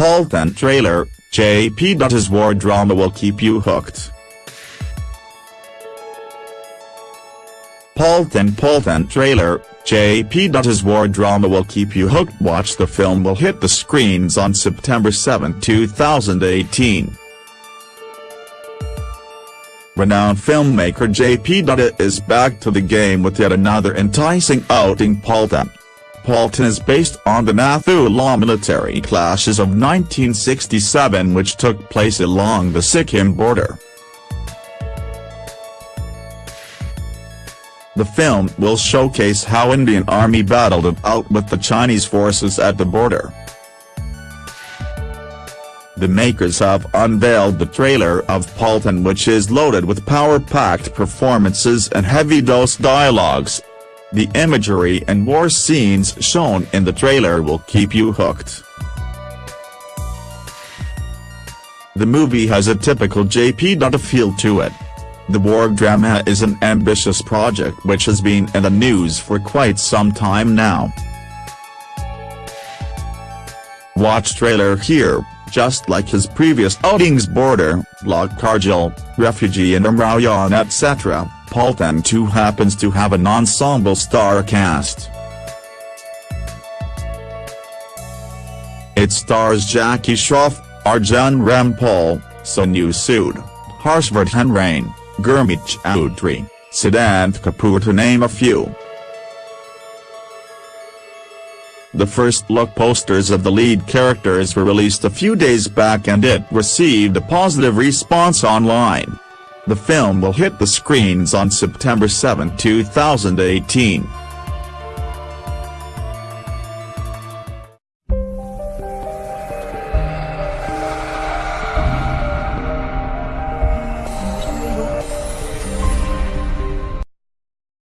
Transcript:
Paltan trailer, JP. Dutta's war drama will keep you hooked. Paltan Paltan trailer, JP. Dutta's war drama will keep you hooked watch the film will hit the screens on September 7, 2018. Renowned filmmaker J.P. Dutta is back to the game with yet another enticing outing Paul Paltan. Paltan is based on the Nathu La military clashes of 1967 which took place along the Sikkim border. The film will showcase how Indian Army battled it out with the Chinese forces at the border. The makers have unveiled the trailer of Paltan which is loaded with power-packed performances and heavy-dose dialogues. The imagery and war scenes shown in the trailer will keep you hooked. The movie has a typical JP. feel to it. The war drama is an ambitious project which has been in the news for quite some time now. Watch trailer here. Just like his previous outings Border, LOC Kargil, Refugee and Umrao Jaan etc., Paltan too happens to have an ensemble star cast. It stars Jackie Shroff, Arjun Rampal, Sonu Sood, Harshvardhan Rane, Gurmeet Chaudhary, Siddhant Kapoor to name a few. The first look posters of the lead characters were released a few days back and it received a positive response online. The film will hit the screens on September 7, 2018.